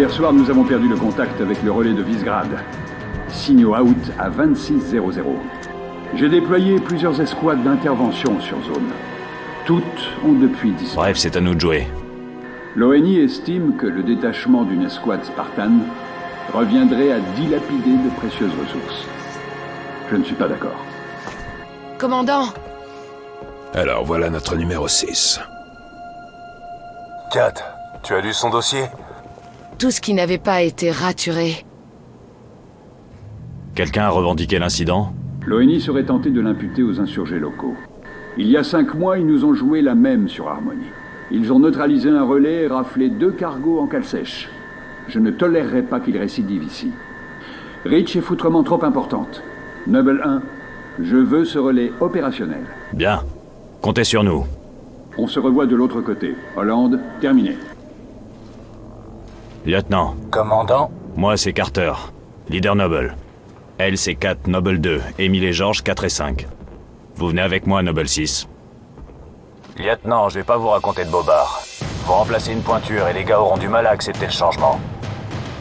Hier soir, nous avons perdu le contact avec le relais de Visegrad. Signaux out à 2600. J'ai déployé plusieurs escouades d'intervention sur zone. Toutes ont depuis disparu. Bref, c'est à nous de jouer. L'ONI estime que le détachement d'une escouade Spartan reviendrait à dilapider de précieuses ressources. Je ne suis pas d'accord. Commandant Alors voilà notre numéro 6. Kat, tu as lu son dossier? Tout ce qui n'avait pas été raturé. Quelqu'un a revendiqué l'incident L'ONI serait tenté de l'imputer aux insurgés locaux. Il y a cinq mois, ils nous ont joué la même sur Harmony. Ils ont neutralisé un relais et raflé deux cargos en cale sèche. Je ne tolérerai pas qu'ils récidivent ici. Rich est foutrement trop importante. Noble 1, je veux ce relais opérationnel. Bien. Comptez sur nous. On se revoit de l'autre côté. Hollande, terminé. Lieutenant, Commandant moi c'est Carter, leader Noble. Elle c'est 4, Noble 2, Émile et Georges 4 et 5. Vous venez avec moi, Noble 6. Lieutenant, je vais pas vous raconter de bobards. Vous remplacez une pointure et les gars auront du mal à accepter le changement.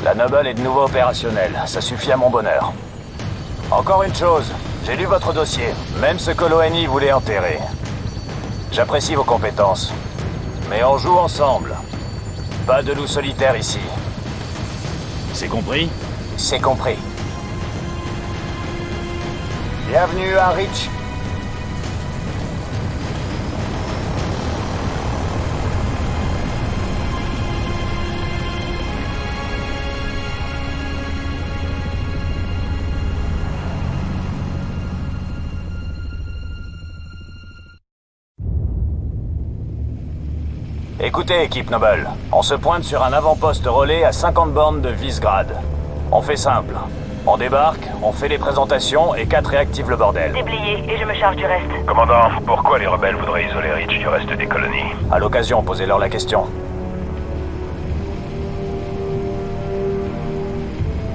La Noble est de nouveau opérationnelle, ça suffit à mon bonheur. Encore une chose, j'ai lu votre dossier, même ce que l'ONI voulait enterrer. J'apprécie vos compétences, mais on joue ensemble. Pas de loup solitaire ici, C'est compris? C'est compris. Bienvenue à Rich. Écoutez, équipe Noble, on se pointe sur un avant-poste relais à 50 bornes de Visegrad. On fait simple. On débarque, on fait les présentations et 4 réactive le bordel. Déblayé, et je me charge du reste. Commandant, pourquoi les rebelles voudraient isoler Rich du reste des colonies À l'occasion, posez-leur la question.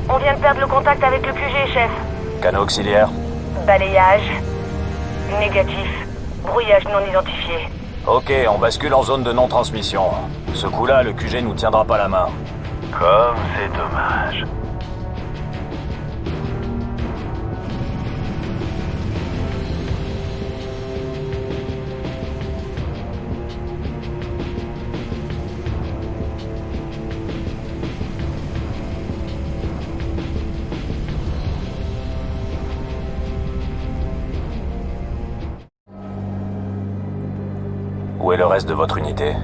On vient de perdre le contact avec le QG, chef. Canot auxiliaire Balayage. Négatif. Brouillage non identifié. Ok, on bascule en zone de non-transmission. Ce coup-là, le QG nous tiendra pas la main. Comme c'est dommage. Reste de votre unité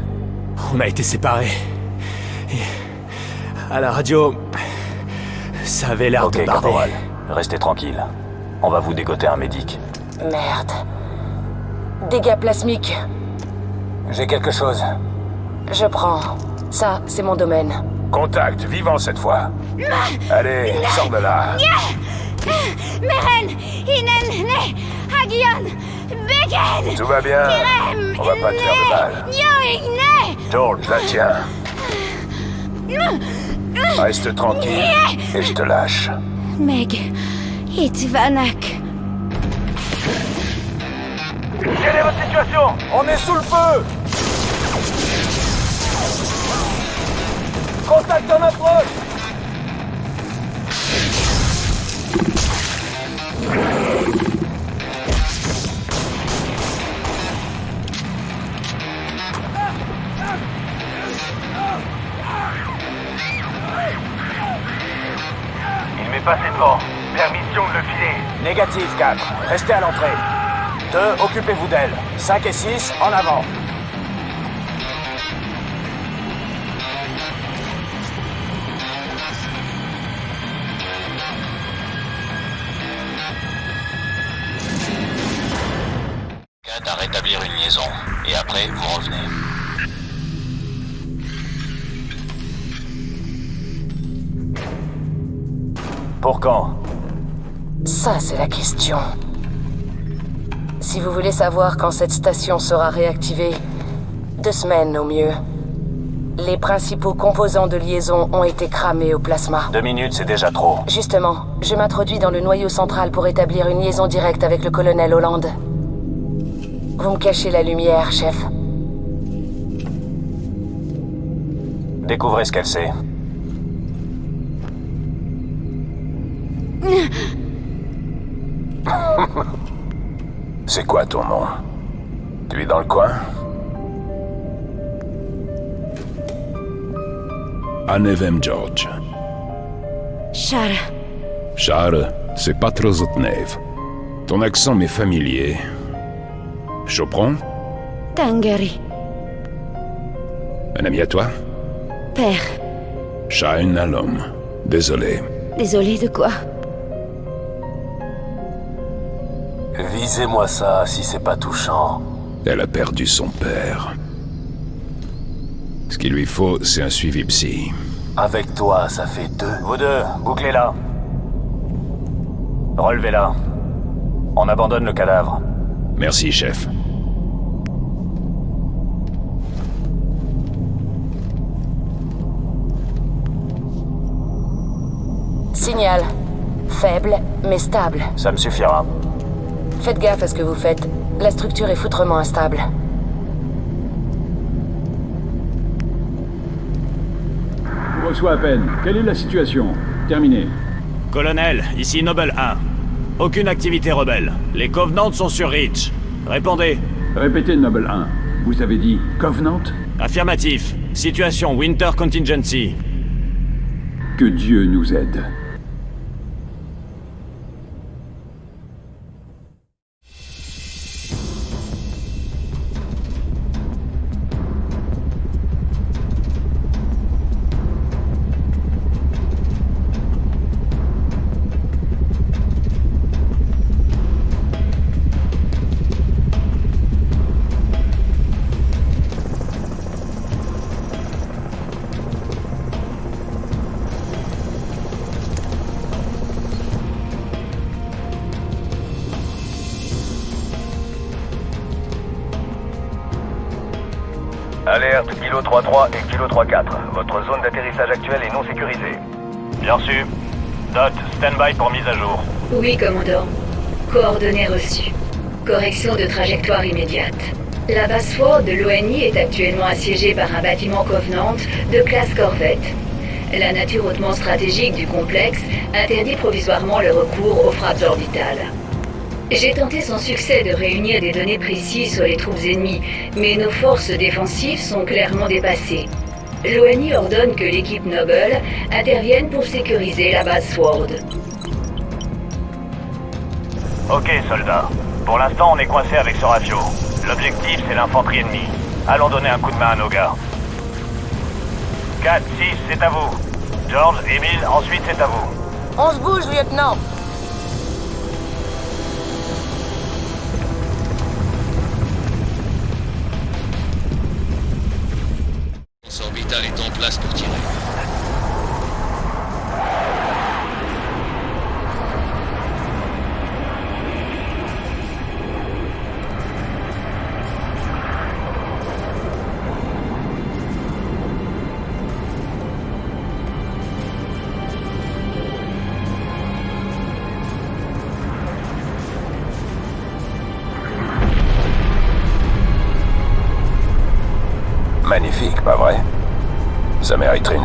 On a été séparés. Et à la radio, ça avait l'air Ok, de barder. caporal. Restez tranquille. On va vous dégoter un médic. Merde. Dégâts plasmiques. J'ai quelque chose. Je prends. Ça, c'est mon domaine. Contact, vivant cette fois. Allez, sors de là. Meren, Inen, Ne, Hagion, Beken, Tout va bien. Kirem, On va pas te faire de mal. La tiens. Reste tranquille et je te lâche. Meg, Itvanak. Quelle est votre situation? On est sous le feu Contact en approche Il m'est passé devant. Permission de le filer. Négatif 4. Restez à l'entrée. 2. Occupez-vous d'elle. 5 et 6. En avant. Si vous voulez savoir quand cette station sera réactivée, deux semaines au mieux. Les principaux composants de liaison ont été cramés au plasma. Deux minutes, c'est déjà trop. Justement, je m'introduis dans le noyau central pour établir une liaison directe avec le colonel Hollande. Vous me cachez la lumière, chef. Découvrez ce qu'elle sait. C'est quoi ton nom? Tu es dans le coin? Anevem George. Shara. Charles, c'est pas trop Zotnev. Ton accent m'est familier. Chopron? Tangari. Un ami à toi? Père. Shahin Alom. Désolé. Désolé de quoi? Visez-moi ça si c'est pas touchant. Elle a perdu son père. Ce qu'il lui faut, c'est un suivi psy. Avec toi, ça fait deux. Vous deux, bouclez-la. Relevez-la. On abandonne le cadavre. Merci, chef. Signal. Faible, mais stable. Ça me suffira. Faites gaffe à ce que vous faites. La structure est foutrement instable. Je reçois à peine. Quelle est la situation? Terminé. Colonel, ici Noble 1. Aucune activité rebelle. Les Covenants sont sur Reach. Répondez. Répétez, Noble 1. Vous avez dit Covenant? Affirmatif. Situation Winter Contingency. Que Dieu nous aide. Alerte Kilo 33 et Kilo 34. Votre zone d'atterrissage actuelle est non sécurisée. Bien reçu. Dot, stand-by pour mise à jour. Oui, commandant. Coordonnées reçues. Correction de trajectoire immédiate. La base forte de l'ONI est actuellement assiégée par un bâtiment Covenant de classe Corvette. La nature hautement stratégique du complexe interdit provisoirement le recours aux frappes orbitales. J'ai tenté sans succès de réunir des données précises sur les troupes ennemies, mais nos forces défensives sont clairement dépassées. L'ONI ordonne que l'équipe Noble intervienne pour sécuriser la base Sword. Ok, soldats. Pour l'instant, on est coincé avec ce rafio. L'objectif, c'est l'infanterie ennemie. Allons donner un coup de main à nos gars. 4, 6, c'est à vous. George, Emile, ensuite c'est à vous. On se bouge, lieutenant.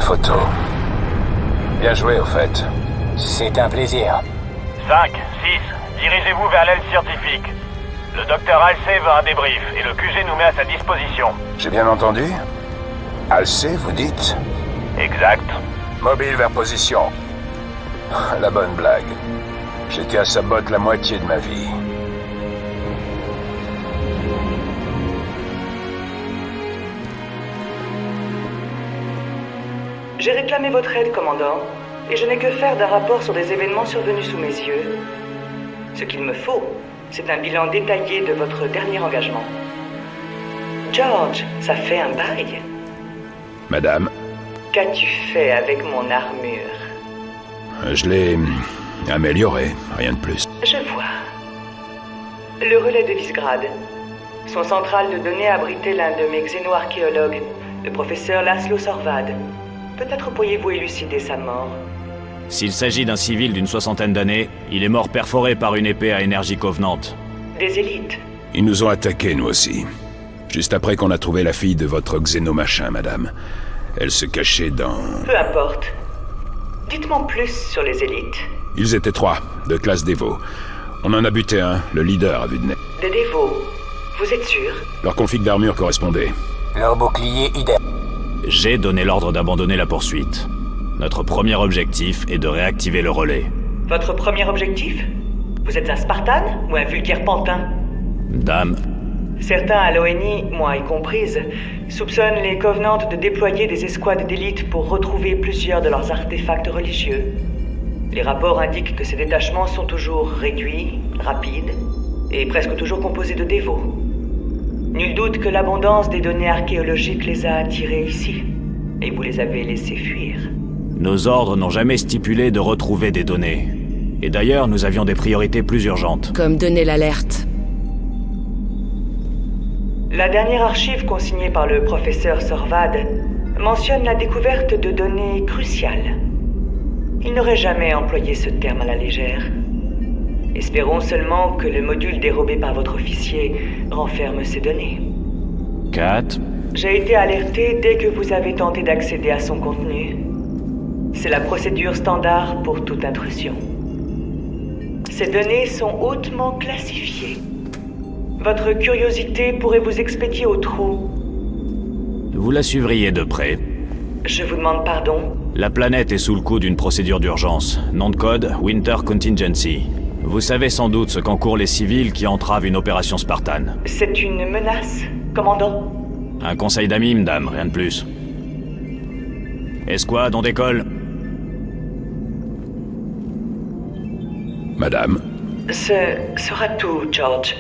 Photo. Bien joué, au fait. C'est un plaisir. 5, 6, dirigez-vous vers l'aile scientifique. Le docteur Halsey veut un débrief et le QG nous met à sa disposition. J'ai bien entendu Alcé, vous dites Exact. Mobile vers position. La bonne blague. J'étais à sa botte la moitié de ma vie. J'ai réclamé votre aide, commandant, et je n'ai que faire d'un rapport sur des événements survenus sous mes yeux. Ce qu'il me faut, c'est un bilan détaillé de votre dernier engagement. George, ça fait un bail. Madame, Qu'as-tu fait avec mon armure? Je l'ai améliorée, rien de plus. Je vois. Le relais de Visgrad. Son centrale de données abritait l'un de mes xénoarchéologues, le professeur Laszlo Sorvad. Peut-être pourriez-vous élucider sa mort. S'il s'agit d'un civil d'une soixantaine d'années, il est mort perforé par une épée à énergie covenante. Des élites. Ils nous ont attaqués, nous aussi. Juste après qu'on a trouvé la fille de votre xénomachin, madame. Elle se cachait dans... Peu importe. Dites-moi plus sur les élites. Ils étaient trois, de classe Dévo. On en a buté un, le leader à vue de nez. Des dévots. Vous êtes sûr? Leur config d'armure correspondait. Leur bouclier idem. J'ai donné l'ordre d'abandonner la poursuite. Notre premier objectif est de réactiver le relais. Votre premier objectif? Vous êtes un Spartan ou un vulgaire pantin? Dame, Certains à l'ONI, moi y comprise, soupçonnent les Covenants de déployer des escouades d'élite pour retrouver plusieurs de leurs artefacts religieux. Les rapports indiquent que ces détachements sont toujours réduits, rapides, et presque toujours composés de dévots. Nul doute que l'abondance des données archéologiques les a attirés ici, et vous les avez laissés fuir. nos ordres n'ont jamais stipulé de retrouver des données. Et d'ailleurs, nous avions des priorités plus urgentes. Comme donner l'alerte. La dernière archive consignée par le professeur Sorvad mentionne la découverte de données cruciales. Il n'aurait jamais employé ce terme à la légère. Espérons seulement que le module dérobé par votre officier renferme ces données. Kat, J'ai été alerté dès que vous avez tenté d'accéder à son contenu. C'est la procédure standard pour toute intrusion. Ces données sont hautement classifiées. Votre curiosité pourrait vous expédier au trou. vous la suivriez de près. Je vous demande pardon. La planète est sous le coup d'une procédure d'urgence. Nom de code, Winter Contingency. Vous savez sans doute ce qu'encourent les civils qui entravent une opération Spartan. C'est une menace, commandant Un conseil d'amis, madame, rien de plus. Escouade, on décolle. Madame, Ce sera tout, George.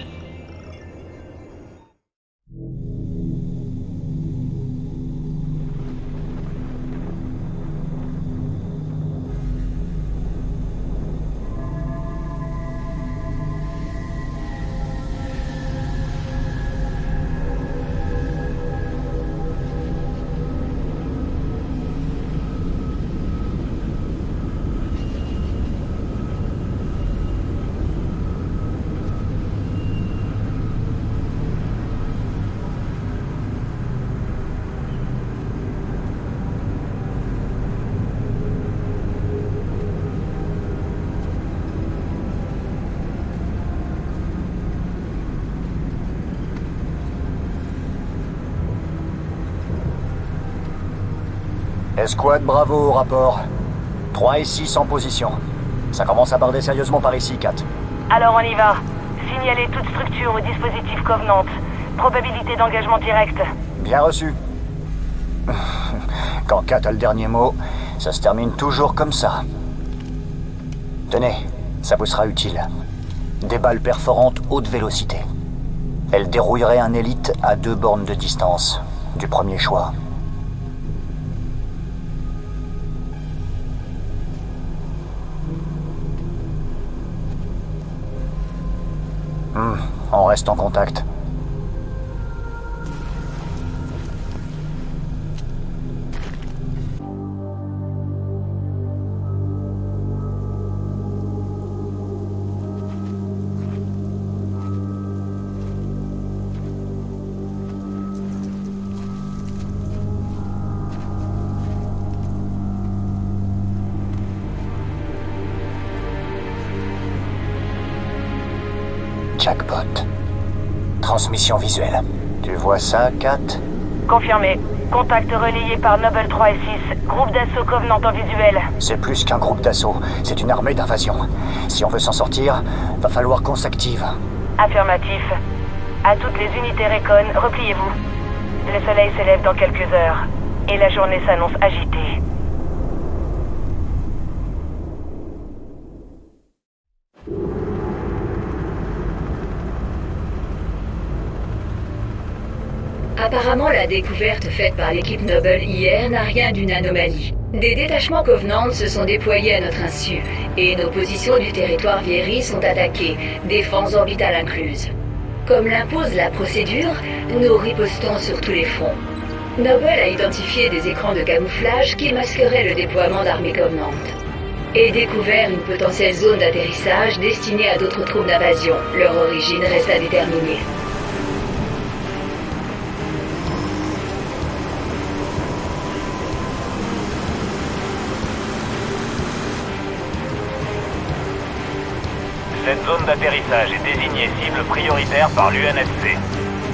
Escouade Bravo au rapport. 3 et 6 en position. Ça commence à barder sérieusement par ici, 4. Alors on y va. Signalez toute structure au dispositif Covenant. Probabilité d'engagement direct. Bien reçu. Quand 4 a le dernier mot, ça se termine toujours comme ça. Tenez, ça vous sera utile. Des balles perforantes haute vélocité. Elles dérouilleraient un élite à deux bornes de distance. Du premier choix. Reste en contact. Visuelle. Tu vois ça, Kat? Confirmé. Contact relayé par Noble 3 et 6. Groupe d'assaut Covenant en visuel. C'est plus qu'un groupe d'assaut, c'est une armée d'invasion. Si on veut s'en sortir, va falloir qu'on s'active. Affirmatif. À toutes les unités Recon, repliez-vous. Le soleil s'élève dans quelques heures. Et la journée s'annonce agitée. Apparemment, la découverte faite par l'équipe Noble hier n'a rien d'une anomalie. Des détachements Covenant se sont déployés à notre insu, et nos positions du territoire Vieri sont attaquées, défense orbitale incluse. Comme l'impose la procédure, nous ripostons sur tous les fronts. Noble a identifié des écrans de camouflage qui masqueraient le déploiement d'armées Covenant. Et découvert une potentielle zone d'atterrissage destinée à d'autres troupes d'invasion. Leur origine reste à déterminer. Zone d'atterrissage est désignée cible prioritaire par l'UNSC.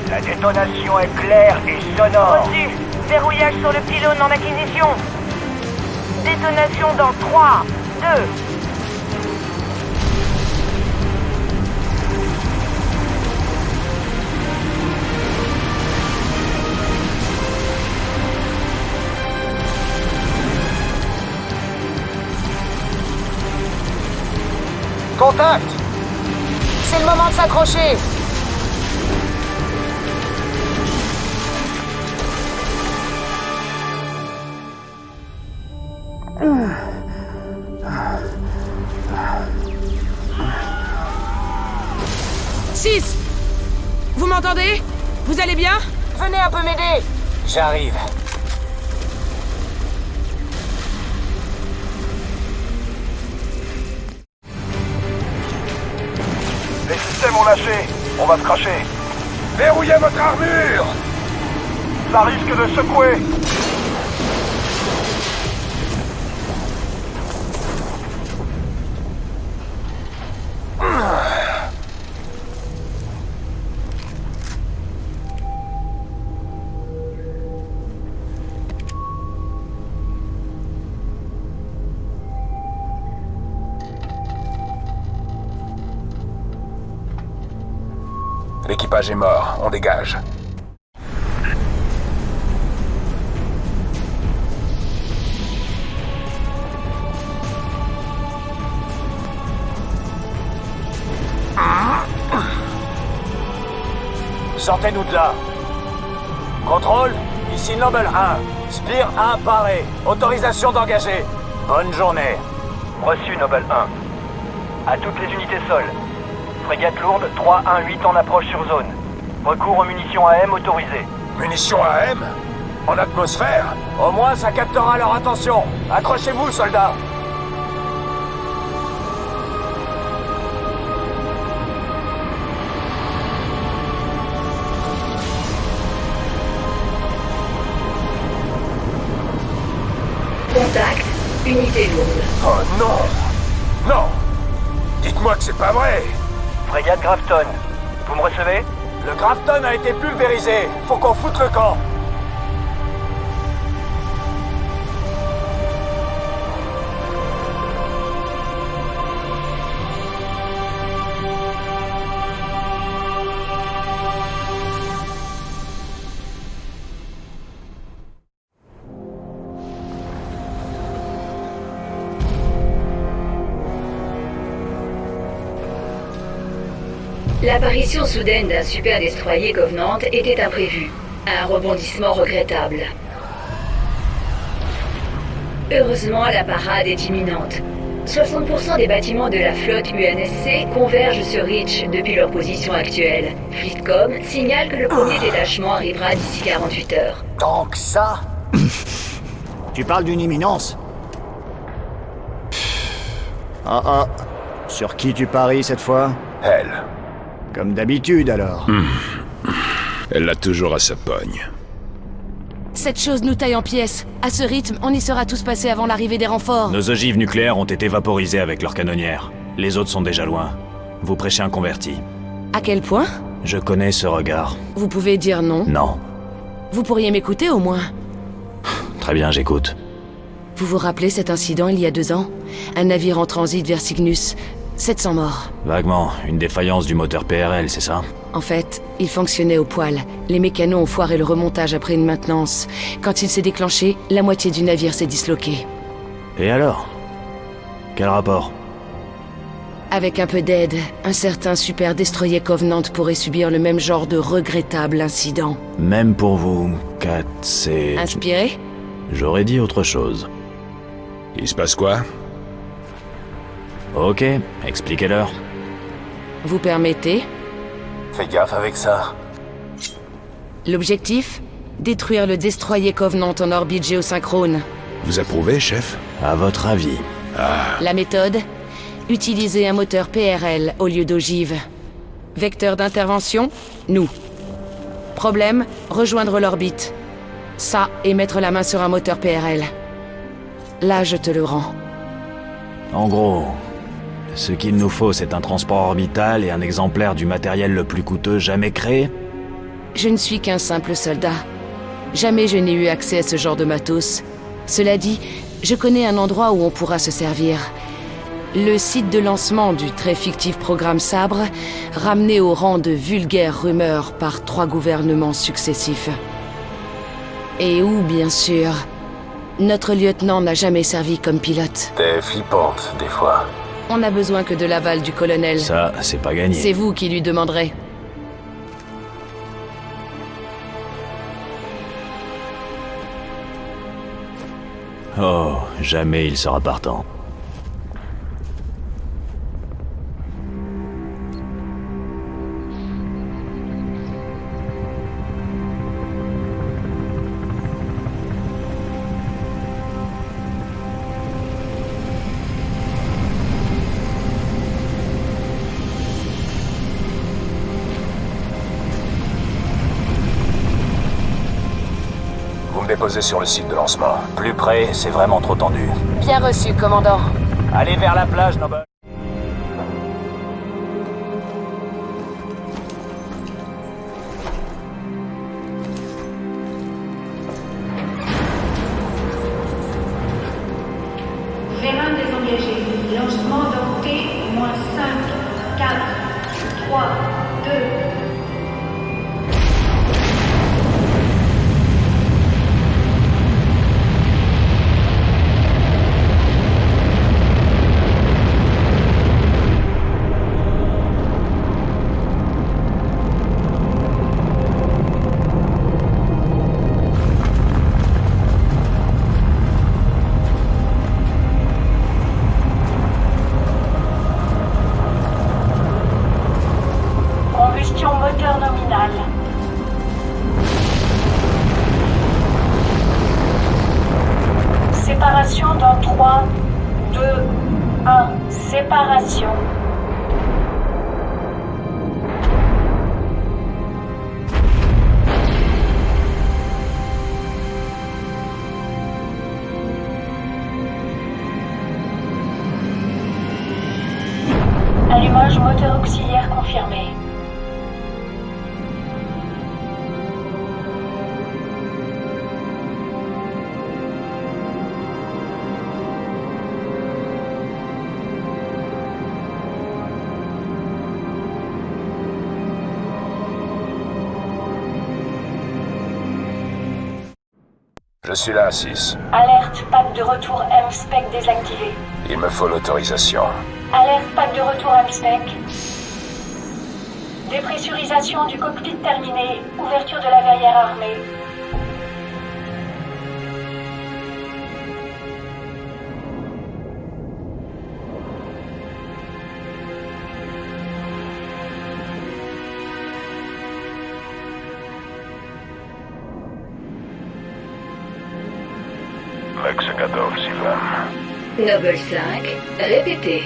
La détonation est claire et sonore. Reçu. Verrouillage sur le pylône en acquisition. Détonation dans 3, 2, Contact moment de s'accrocher. Six Vous m'entendez? Vous allez bien? Venez un peu m'aider. J'arrive. Lâché. On va se cracher. Verrouillez votre armure Ça risque de secouer. L'équipage est mort, on dégage. Sortez-nous de là. Contrôle, ici Noble 1. Spire 1 paré. Autorisation d'engager. Bonne journée. Reçu, Noble 1. À toutes les unités sol. Frégate lourde 318 en approche sur zone. Recours aux munitions AM autorisées. Munitions AM En atmosphère Au moins, ça captera leur attention. Accrochez-vous, soldats. Contact, unité lourde. Oh non Non Dites-moi que c'est pas vrai Frégate Grafton. Vous me recevez? Le Grafton a été pulvérisé. Faut qu'on foute le camp. L'apparition soudaine d'un super destroyer Covenant était imprévue. Un rebondissement regrettable. Heureusement, la parade est imminente. 60% des bâtiments de la flotte UNSC convergent sur Reach depuis leur position actuelle. Fleetcom signale que le premier détachement arrivera d'ici 48 heures. Donc ça Tu parles d'une imminence? Ah ah. Sur qui tu paries cette fois? Elle. Comme d'habitude alors. Elle l'a toujours à sa pogne. Cette chose nous taille en pièces. À ce rythme, on y sera tous passés avant l'arrivée des renforts. Nos ogives nucléaires ont été vaporisées avec leurs canonnières. Les autres sont déjà loin. Vous prêchez un converti. À quel point? Je connais ce regard. Vous pouvez dire non. Non. Vous pourriez m'écouter au moins. Très bien, j'écoute. Vous vous rappelez cet incident il y a deux ans? Un navire en transit vers Cygnus. 700 morts. Vaguement, une défaillance du moteur PRL, c'est ça? En fait, il fonctionnait au poil. Les mécanos ont foiré le remontage après une maintenance. Quand il s'est déclenché, la moitié du navire s'est disloqué. Et alors? Quel rapport? Avec un peu d'aide, un certain super destroyer Covenant pourrait subir le même genre de regrettable incident. Même pour vous, Kat, c'est... Inspiré? J'aurais dit autre chose. Il se passe quoi? Ok, expliquez-leur. Vous permettez Fais gaffe avec ça. L'objectif Détruire le destroyer Covenant en orbite géosynchrone. Vous approuvez, chef? À votre avis La méthode Utiliser un moteur PRL au lieu d'ogive. Vecteur d'intervention Nous. Problème Rejoindre l'orbite. Ça, et mettre la main sur un moteur PRL. Là, je te le rends. En gros, Ce qu'il nous faut, c'est un transport orbital et un exemplaire du matériel le plus coûteux jamais créé Je ne suis qu'un simple soldat. Jamais je n'ai eu accès à ce genre de matos. Cela dit, je connais un endroit où on pourra se servir. Le site de lancement du très fictif programme Sabre, ramené au rang de vulgaire rumeur par trois gouvernements successifs. Et où, bien sûr, notre lieutenant n'a jamais servi comme pilote. T'es flippante, des fois. On n'a besoin que de l'aval du colonel. Ça, c'est pas gagné. C'est vous qui lui demanderez. Oh, jamais il sera partant. Déposez sur le site de lancement. Plus près, c'est vraiment trop tendu. Bien reçu, commandant. Allez vers la plage, Noble. Je suis là, 6. Alerte, pack de retour M-Spec désactivé. Il me faut l'autorisation. Alerte, pack de retour M-Spec. Dépressurisation du cockpit terminée. Ouverture de la verrière armée. Noble 5, répétez.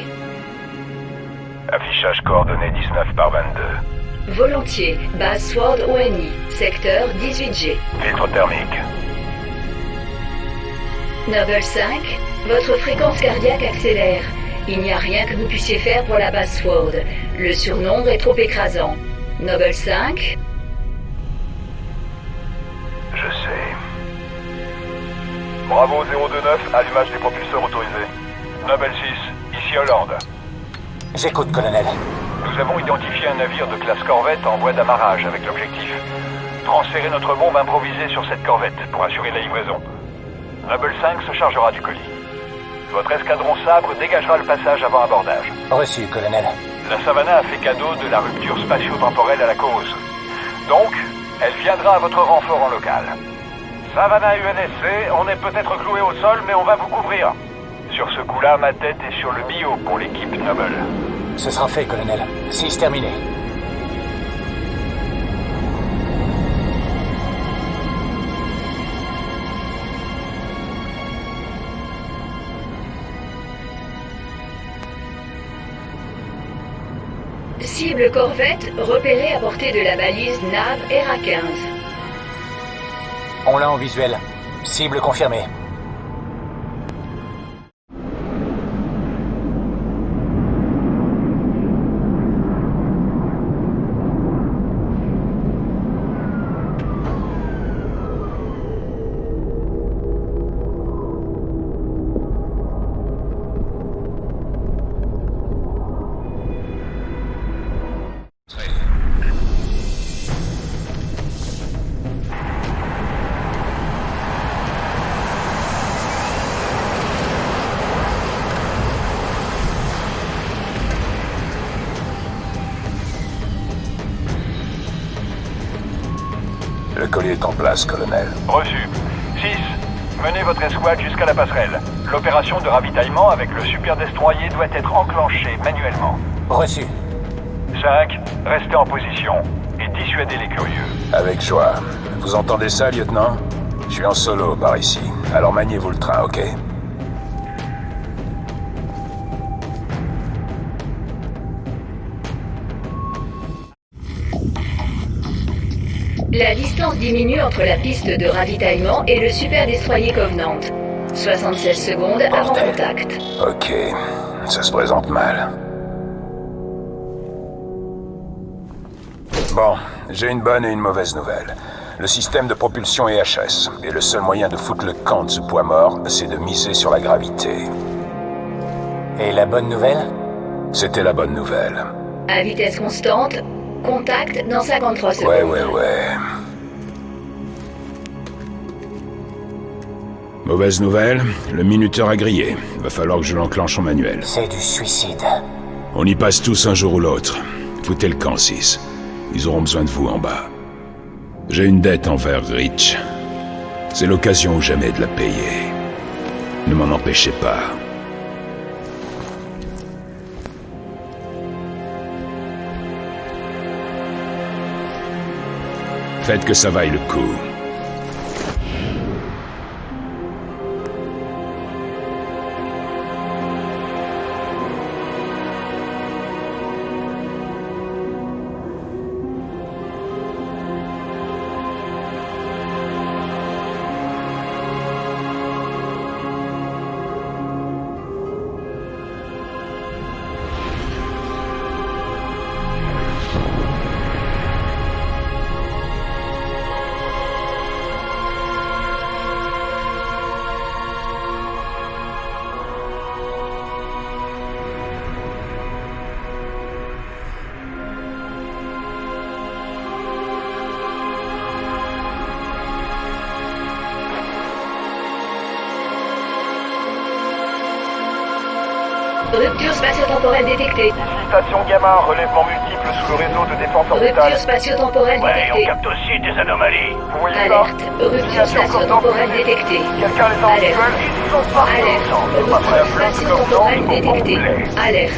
Affichage coordonnées 19 par 22. Volontiers, base Sword ONI, secteur 18G. Filtre thermique. Noble 5, votre fréquence cardiaque accélère. Il n'y a rien que vous puissiez faire pour la base Sword. Le surnombre est trop écrasant. Noble 5, Bravo 029, allumage des propulseurs autorisés. Nobel 6, ici Hollande. J'écoute, colonel. Nous avons identifié un navire de classe corvette en voie d'amarrage avec l'objectif. Transférer notre bombe improvisée sur cette corvette pour assurer la livraison. Noble 5 se chargera du colis. Votre escadron sabre dégagera le passage avant abordage. Reçu, colonel. La Savannah a fait cadeau de la rupture spatio-temporelle à la cause. Donc, elle viendra à votre renfort en local. Savannah UNSC, on est peut-être cloué au sol, mais on va vous couvrir. Sur ce coup-là, ma tête est sur le bio pour l'équipe Noble. Ce sera fait, colonel. 6 terminé. cible corvette repérée à portée de la balise NAV ERA-15. On l'a en visuel. Cible confirmée. Place, colonel. Reçu. 6. Menez votre escouade jusqu'à la passerelle. L'opération de ravitaillement avec le super destroyer doit être enclenchée manuellement. Reçu. 5. Restez en position et dissuadez les curieux. Avec joie. Vous entendez ça, lieutenant? Je suis en solo par ici. Alors maniez-vous le train, ok? La distance diminue entre la piste de ravitaillement et le super destroyer Covenant. 76 secondes avant contact. Ok. Ça se présente mal. Bon, j'ai une bonne et une mauvaise nouvelle. Le système de propulsion est HS, et le seul moyen de foutre le camp de ce poids mort, c'est de miser sur la gravité. Et la bonne nouvelle? C'était la bonne nouvelle. À vitesse constante, contact dans 53 secondes. Ouais, ouais, ouais. Mauvaise nouvelle, le minuteur a grillé. Va falloir que je l'enclenche en manuel. C'est du suicide. On y passe tous un jour ou l'autre. Foutez le camp 6. Ils auront besoin de vous en bas. J'ai une dette envers Rich. C'est l'occasion ou jamais de la payer. Ne m'en empêchez pas. Faites que ça vaille le coup. Relèvement multiple sous le réseau de défense orbitale. Rupture spatio-temporelle Ouais, détectée. on capte aussi des anomalies. Vous voyez Alerte. ça Rupture spatio-temporelle détectée. Quelqu'un les a Alerte. Ils sont Alerte. Rupture spatio-temporelle détectée. Alerte.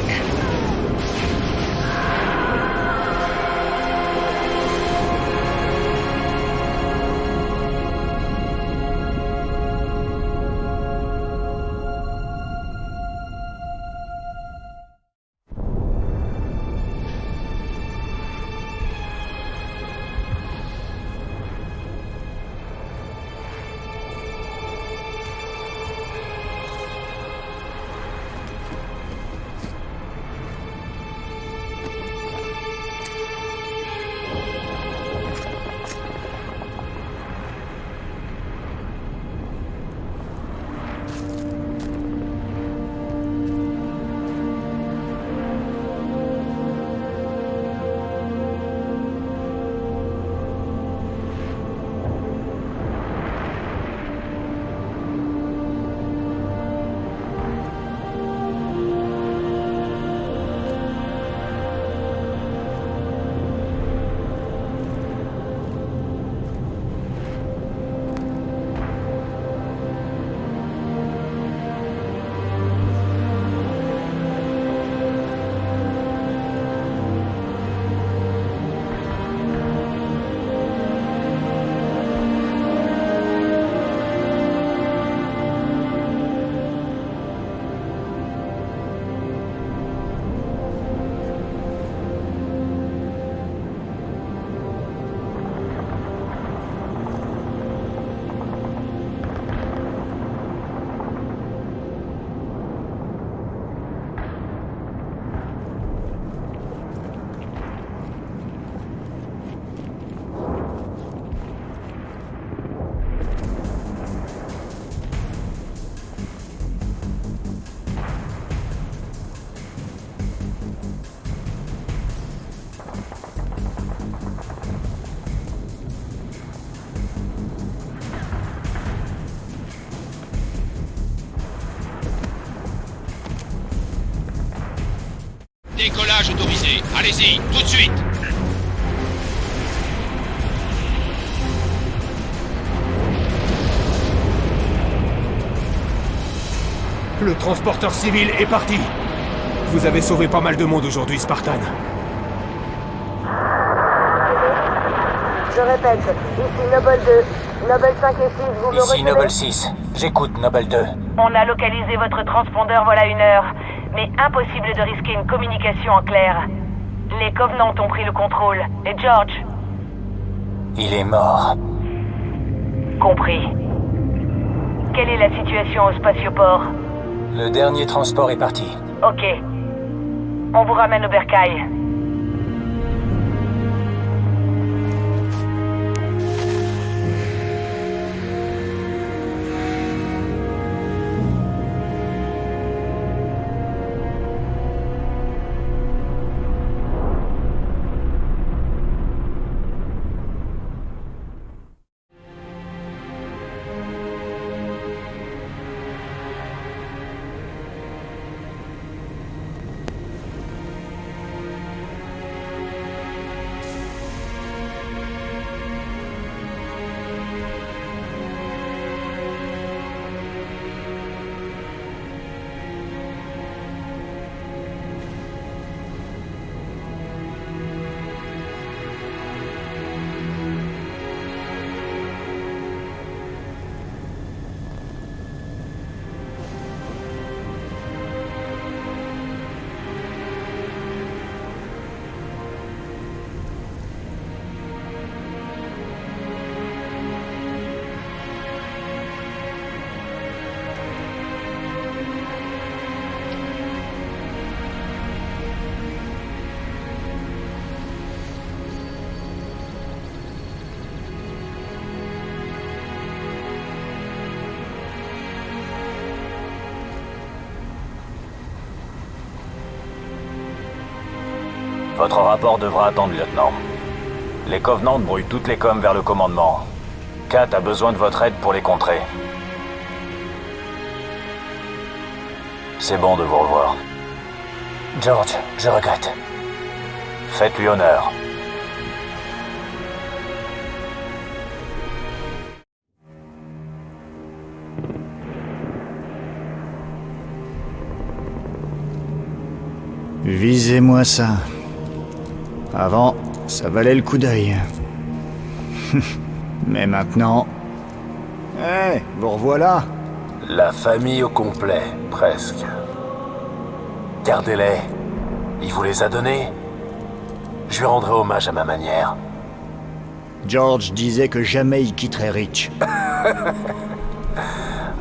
décollage autorisé. Allez-y, tout de suite Le transporteur civil est parti Vous avez sauvé pas mal de monde aujourd'hui, Spartan. Je répète, ici Noble 2, Noble 5 et 6, vous me Ici Noble 6, j'écoute Noble 2. On a localisé votre transpondeur voilà une heure mais impossible de risquer une communication en clair. Les Covenants ont pris le contrôle. Et George Il est mort. Compris. Quelle est la situation au spatioport Le dernier transport est parti. Ok. On vous ramène au bercail. Votre rapport devra attendre, lieutenant. Les Covenants brouillent toutes les coms vers le commandement. Kat a besoin de votre aide pour les contrer. C'est bon de vous revoir. George, je regrette. Faites-lui honneur. Visez-moi ça. Avant, ça valait le coup d'œil. Mais maintenant... Eh, vous revoilà La famille au complet, presque. Gardez-les. Il vous les a donnés. Je lui rendrai hommage à ma manière. George disait que jamais il quitterait Rich.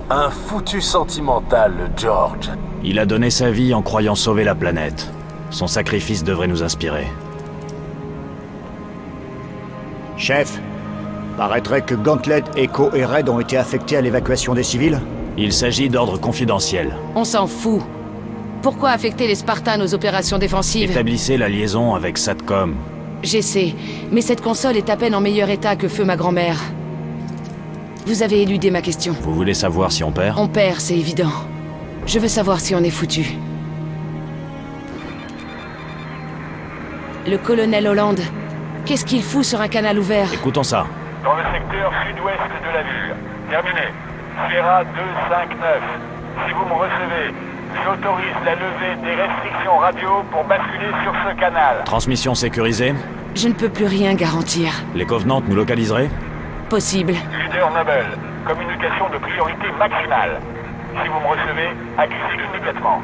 Un foutu sentimental, le George. Il a donné sa vie en croyant sauver la planète. Son sacrifice devrait nous inspirer. Chef, paraîtrait que Gauntlet, Echo et Red ont été affectés à l'évacuation des civils Il s'agit d'ordre confidentiel. On s'en fout. Pourquoi affecter les Spartans aux opérations défensives? Établissez la liaison avec Satcom. J'essaie, mais cette console est à peine en meilleur état que feu ma grand-mère. Vous avez éludé ma question. Vous voulez savoir si on perd? On perd, c'est évident. Je veux savoir si on est foutu. Le colonel Hollande, qu'est-ce qu'il fout sur un canal ouvert Écoutons ça. Dans le secteur sud-ouest de la ville. Terminé. Sierra 259. Si vous me recevez, j'autorise la levée des restrictions radio pour basculer sur ce canal. Transmission sécurisée Je ne peux plus rien garantir. Les Covenants nous localiseraient Possible. Leader Noble, communication de priorité maximale. Si vous me recevez, accusez immédiatement.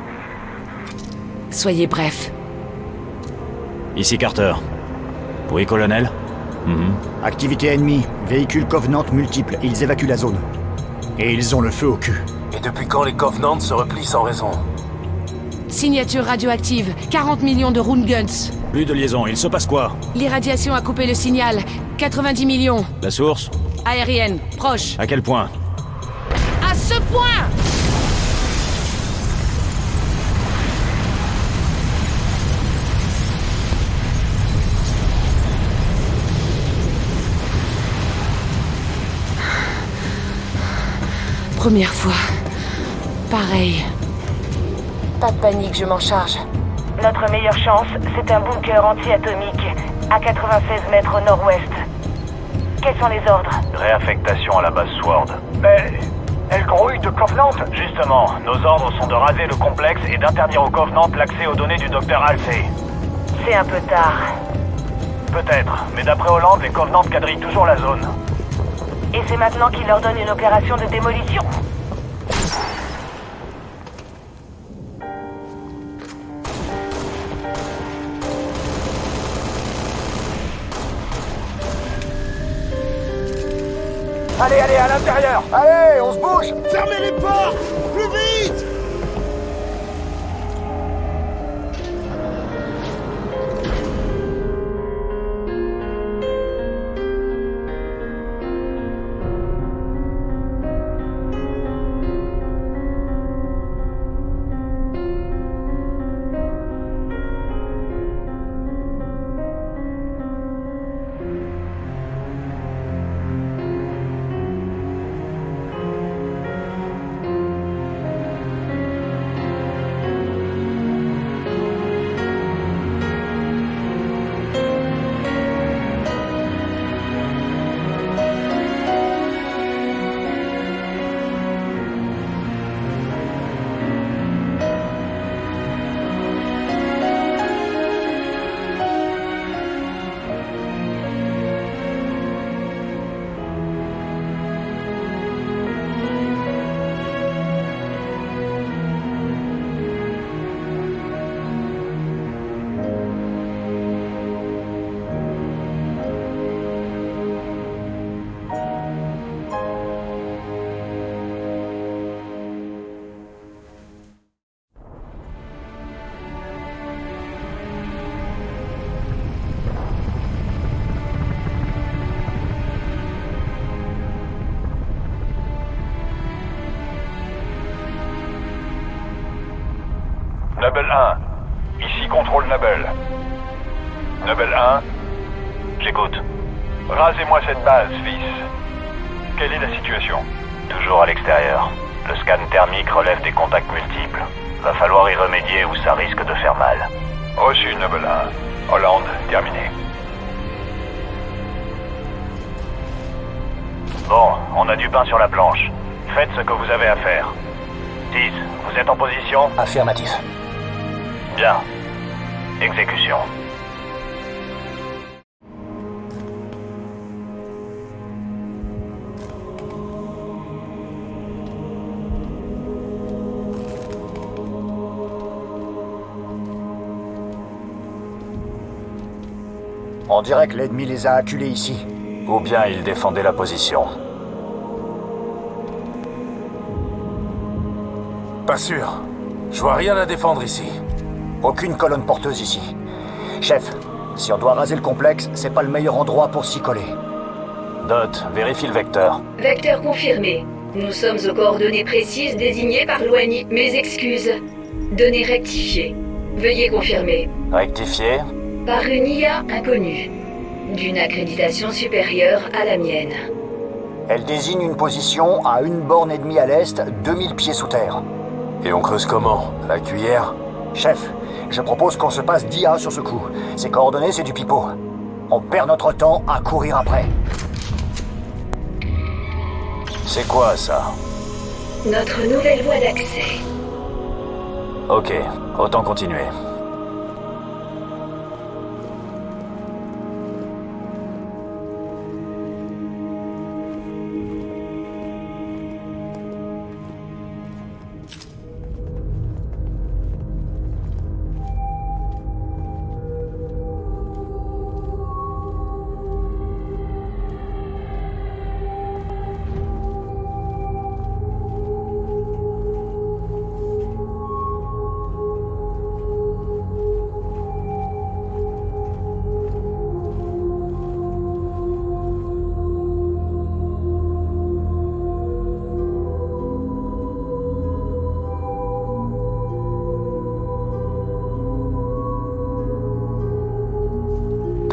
Soyez bref. Ici Carter. Oui, colonel Mhm. Activité ennemie, véhicules Covenant multiples, ils évacuent la zone. Et ils ont le feu au cul. Et depuis quand les Covenants se replient sans raison Signature radioactive, 40 millions de Rune Guns. Plus de liaison, il se passe quoi? L'irradiation a coupé le signal, 90 millions. La source? Aérienne, proche. À quel point? À ce point Première fois. Pareil. Pas de panique, je m'en charge. Notre meilleure chance, c'est un bunker anti-atomique à 96 mètres au nord-ouest. Quels sont les ordres? Réaffectation à la base Sword. Mais Elle grouille de Covenant Justement, nos ordres sont de raser le complexe et d'interdire au Covenant l'accès aux données du docteur Halsey. C'est un peu tard. Peut-être, mais d'après Hollande, les Covenants quadrillent toujours la zone. Et c'est maintenant qu'il leur donne une opération de démolition. Allez, allez, à l'intérieur. Allez, on se bouge. Fermez les portes. Plus vite Nubble 1, ici contrôle Nubble. Nubble 1, J'écoute. rasez-moi cette base, fils. Quelle est la situation? Toujours à l'extérieur. Le scan thermique relève des contacts multiples. Va falloir y remédier ou ça risque de faire mal. Reçu, Nubble 1. Hollande, terminé. Bon, on a du pain sur la planche. Faites ce que vous avez à faire. 6, vous êtes en position? Affirmatif. On dirait que l'ennemi les a acculés ici. Ou bien ils défendaient la position. Pas sûr. Je vois rien à défendre ici. Aucune colonne porteuse ici. Chef, si on doit raser le complexe, c'est pas le meilleur endroit pour s'y coller. Dot, vérifie le vecteur. Vecteur confirmé. Nous sommes aux coordonnées précises désignées par l'ONI. Mes excuses. Données rectifiées. Veuillez confirmer. Rectifié. Par une IA inconnue. D'une accréditation supérieure à la mienne. Elle désigne une position à une borne et demie à l'est, 2000 pieds sous terre. Et on creuse comment? À La cuillère Chef, je propose qu'on se passe d'IA sur ce coup. Ces coordonnées, c'est du pipeau. On perd notre temps à courir après. C'est quoi ça? Notre nouvelle voie d'accès. Ok, autant continuer.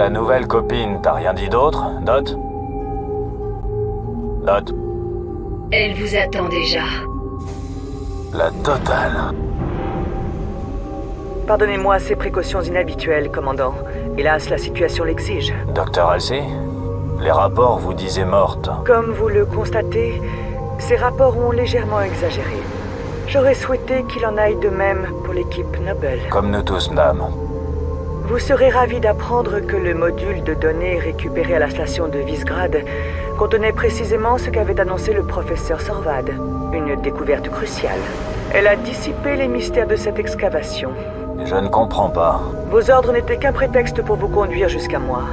Ta nouvelle copine, t'as rien dit d'autre, Dot Dot Elle vous attend déjà. La totale. Pardonnez-moi ces précautions inhabituelles, commandant. Hélas, la situation l'exige. Docteur Halsey Les rapports vous disaient morte. Comme vous le constatez, Ces rapports ont légèrement exagéré. J'aurais souhaité qu'il en aille de même pour l'équipe Noble. Comme nous tous, madame. Vous serez ravi d'apprendre que le module de données récupéré à la station de Visgrad contenait précisément ce qu'avait annoncé le professeur Sorvad. Une découverte cruciale. Elle a dissipé les mystères de cette excavation. Je ne comprends pas. Vos ordres n'étaient qu'un prétexte pour vous conduire jusqu'à moi.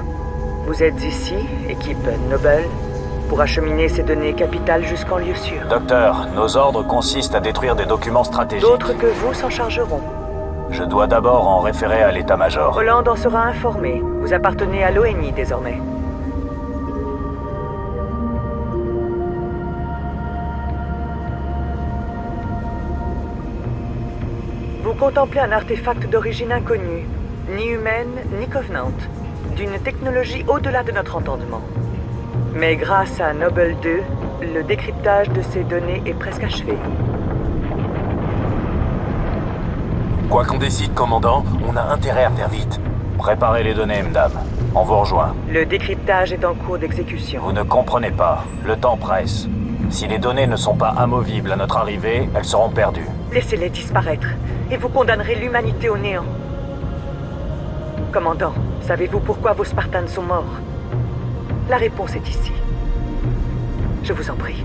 Vous êtes ici, équipe Noble, pour acheminer ces données capitales jusqu'en lieu sûr. Docteur, nos ordres consistent à détruire des documents stratégiques. D'autres que vous s'en chargeront. Je dois d'abord en référer à l'état-major. Hollande en sera informé. Vous appartenez à l'ONI désormais. Vous contemplez un artefact d'origine inconnue, ni humaine ni Covenant, d'une technologie au-delà de notre entendement. Mais grâce à Noble 2, le décryptage de ces données est presque achevé. Quoi qu'on décide, commandant, on a intérêt à faire vite. Préparez les données, madame. On vous rejoint. Le décryptage est en cours d'exécution. Vous ne comprenez pas. Le temps presse. Si les données ne sont pas amovibles à notre arrivée, elles seront perdues. Laissez-les disparaître, et vous condamnerez l'humanité au néant. Commandant, savez-vous pourquoi vos Spartans sont morts? La réponse est ici. Je vous en prie,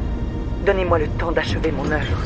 donnez-moi le temps d'achever mon œuvre.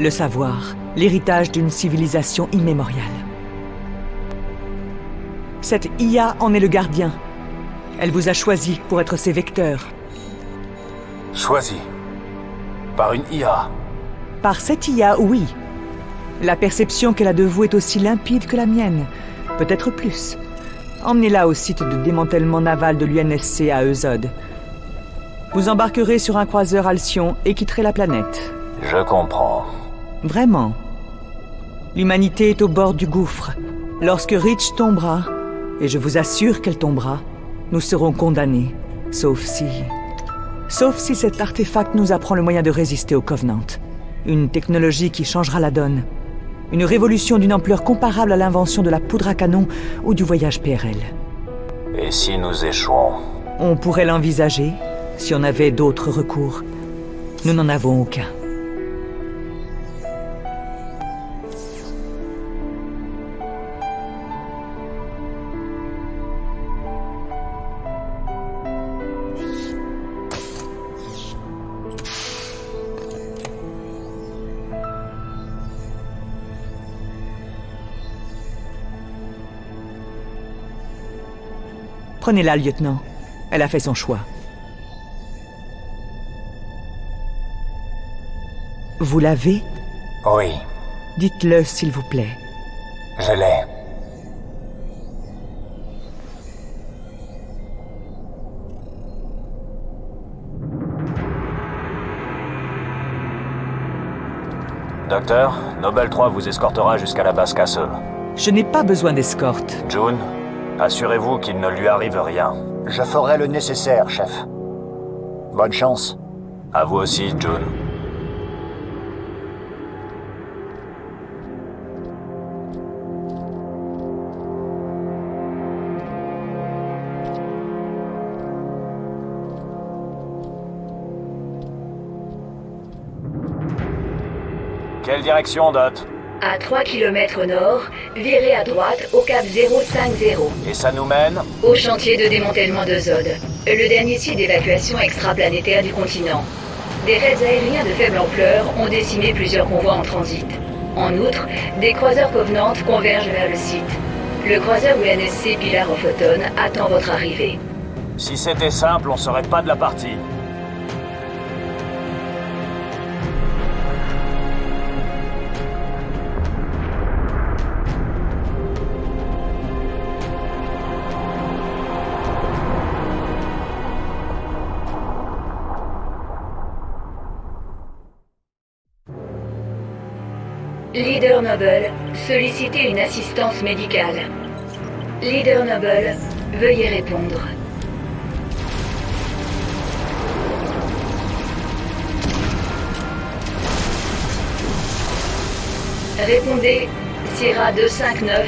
Le savoir, l'héritage d'une civilisation immémoriale. Cette IA en est le gardien. Elle vous a choisi pour être ses vecteurs. Choisi Par une IA Par cette IA, oui. La perception qu'elle a de vous est aussi limpide que la mienne. Peut-être plus. Emmenez-la au site de démantèlement naval de l'UNSC à Eusode. Vous embarquerez sur un croiseur Alcyon et quitterez la planète. Je comprends. Vraiment. L'humanité est au bord du gouffre. Lorsque Rich tombera, et je vous assure qu'elle tombera, nous serons condamnés. Sauf si... Sauf si cet artefact nous apprend le moyen de résister au Covenant. Une technologie qui changera la donne. Une révolution d'une ampleur comparable à l'invention de la poudre à canon ou du voyage PRL. Et si nous échouons? On pourrait l'envisager, si on avait d'autres recours. Nous n'en avons aucun. Prenez-la, lieutenant. Elle a fait son choix. Vous l'avez? Oui, Dites-le, s'il vous plaît. je l'ai. Docteur, Nobel 3 vous escortera jusqu'à la base Castle. Je n'ai pas besoin d'escorte. June, assurez-vous qu'il ne lui arrive rien. Je ferai le nécessaire, chef. Bonne chance. À vous aussi, June. Quelle direction, Dot? À 3 km au nord, virez à droite au cap 050, Et ça nous mène au chantier de démantèlement de Zod, le dernier site d'évacuation extraplanétaire du continent. Des raids aériens de faible ampleur ont décimé plusieurs convois en transit. En outre, des croiseurs Covenant convergent vers le site. Le croiseur UNSC Pilar of Autumn attend votre arrivée. Si c'était simple, on serait pas de la partie. Leader Noble, sollicitez une assistance médicale. Leader Noble, veuillez répondre. Répondez, Sierra 259,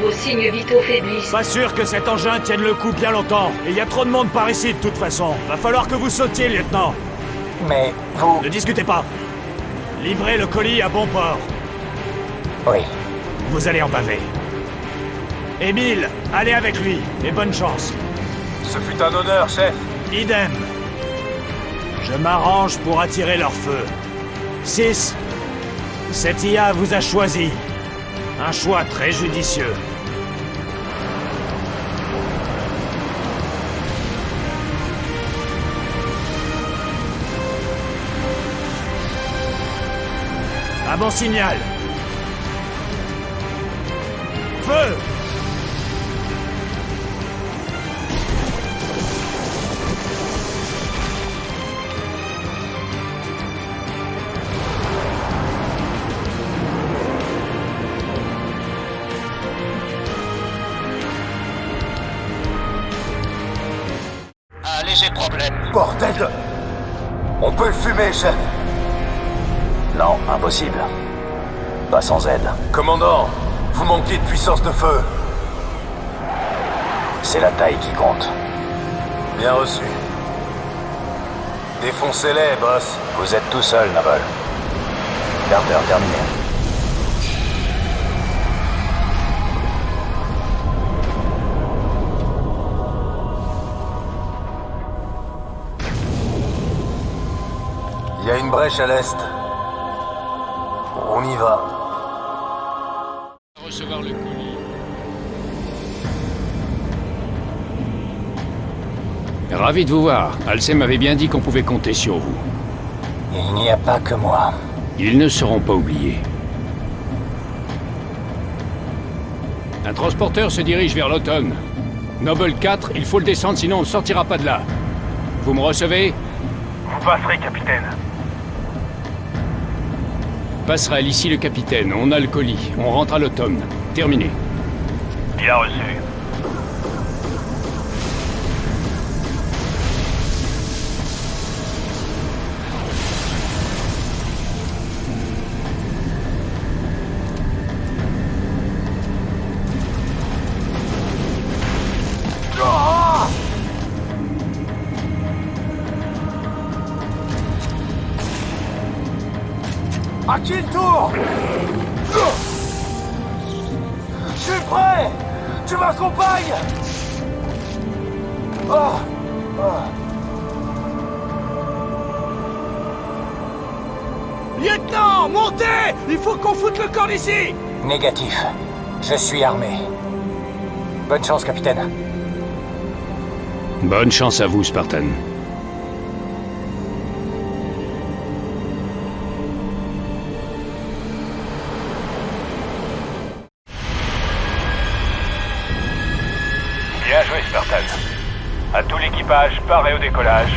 vos signes vitaux faiblissent. Pas sûr que cet engin tienne le coup bien longtemps. Et il y a trop de monde par ici de toute façon. Va falloir que vous sautiez, lieutenant. Mais vous... Ne discutez pas. Livrez le colis à bon port. Oui. Vous allez en baver. Émile, allez avec lui, et bonne chance. Ce fut un honneur, chef. Idem. Je m'arrange pour attirer leur feu. 6. Cette IA vous a choisi. Un choix très judicieux. Un bon signal. Feu Un léger problème. Bordel de... On peut le fumer, chef Non, impossible. Pas sans aide. Commandant, vous manquez de puissance de feu. C'est la taille qui compte. Bien reçu. Défoncez-les, boss. Vous êtes tout seul, Noble. Carter, terminé. Il y a une brèche à l'est. On y va. Ravi de vous voir. Alcem m'avait bien dit qu'on pouvait compter sur vous. Il n'y a pas que moi. Ils ne seront pas oubliés. Un transporteur se dirige vers l'automne. Noble 4, il faut le descendre, sinon on ne sortira pas de là. Vous me recevez? Vous passerez, capitaine. Passera ici le capitaine, on a le colis. On rentre à l'automne. Terminé. Bien reçu. Qu'on foute le camp d'ici Négatif. Je suis armé. Bonne chance, capitaine. Bonne chance à vous, Spartan. Bien joué, Spartan. À tout l'équipage, paré au décollage.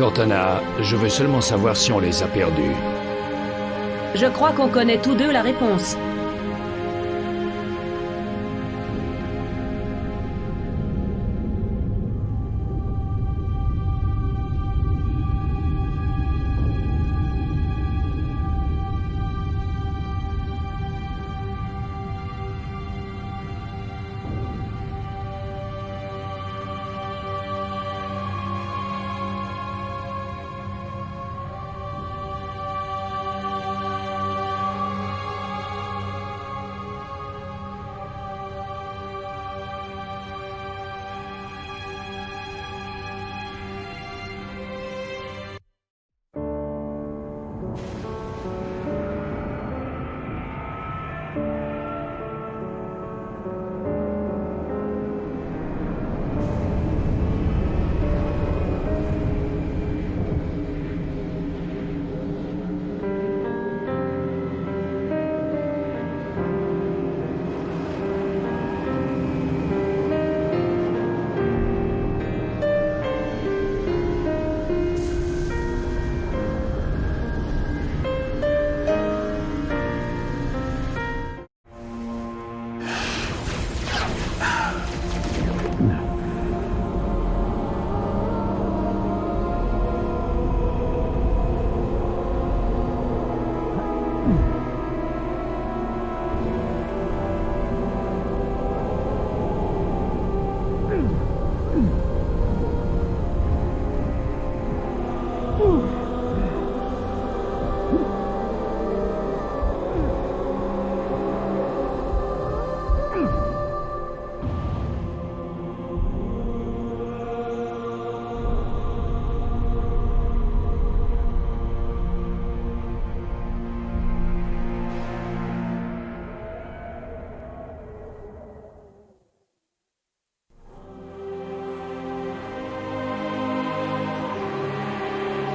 Cortana, je veux seulement savoir si on les a perdus. Je crois qu'on connaît tous deux la réponse.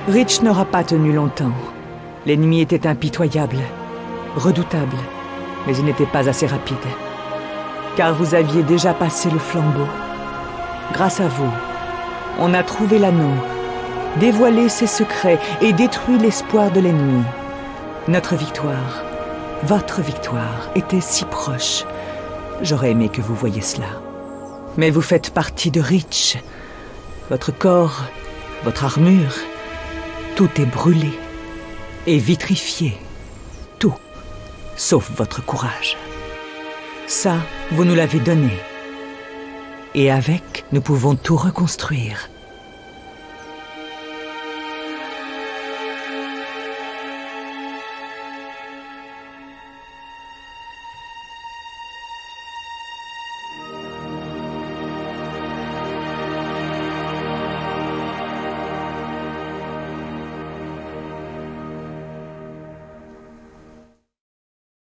Rich n'aura pas tenu longtemps. L'ennemi était impitoyable, redoutable, mais il n'était pas assez rapide. Car vous aviez déjà passé le flambeau. Grâce à vous, on a trouvé l'anneau, dévoilé ses secrets et détruit l'espoir de l'ennemi. Notre victoire, votre victoire, était si proche. J'aurais aimé que vous voyiez cela. Mais vous faites partie de Rich. Votre corps, votre armure, tout est brûlé et vitrifié. Tout, sauf votre courage. Ça, vous nous l'avez donné. Et avec, nous pouvons tout reconstruire.